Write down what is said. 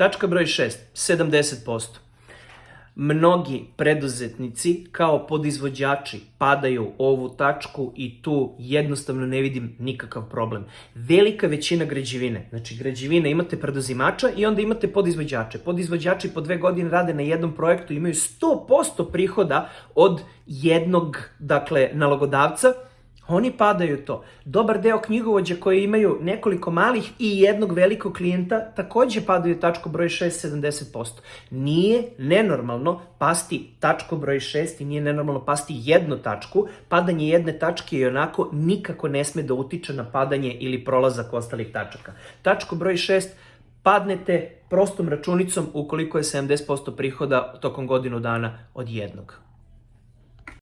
Tačka broj 6, 70%. Mnogi preduzetnici kao podizvođači padaju ovu tačku i tu jednostavno ne vidim nikakav problem. Velika većina građevine, znači građevine imate preduzimača i onda imate podizvođače. Podizvođači po dve godine rade na jednom projektu, imaju 100% prihoda od jednog, dakle, nalogodavca, Oni padaju to. Dobar deo knjigovođa koji imaju nekoliko malih i jednog velikog klijenta takođe padaju tačko broj 6 70%. Nije nenormalno pasti tačko broj 6 i nije nenormalno pasti jednu tačku. Padanje jedne tačke i onako nikako ne sme da utiče na padanje ili prolazak ostalih tačaka. Tačko broj 6 padnete prostom računicom ukoliko je 70% prihoda tokom godinu dana od jednog.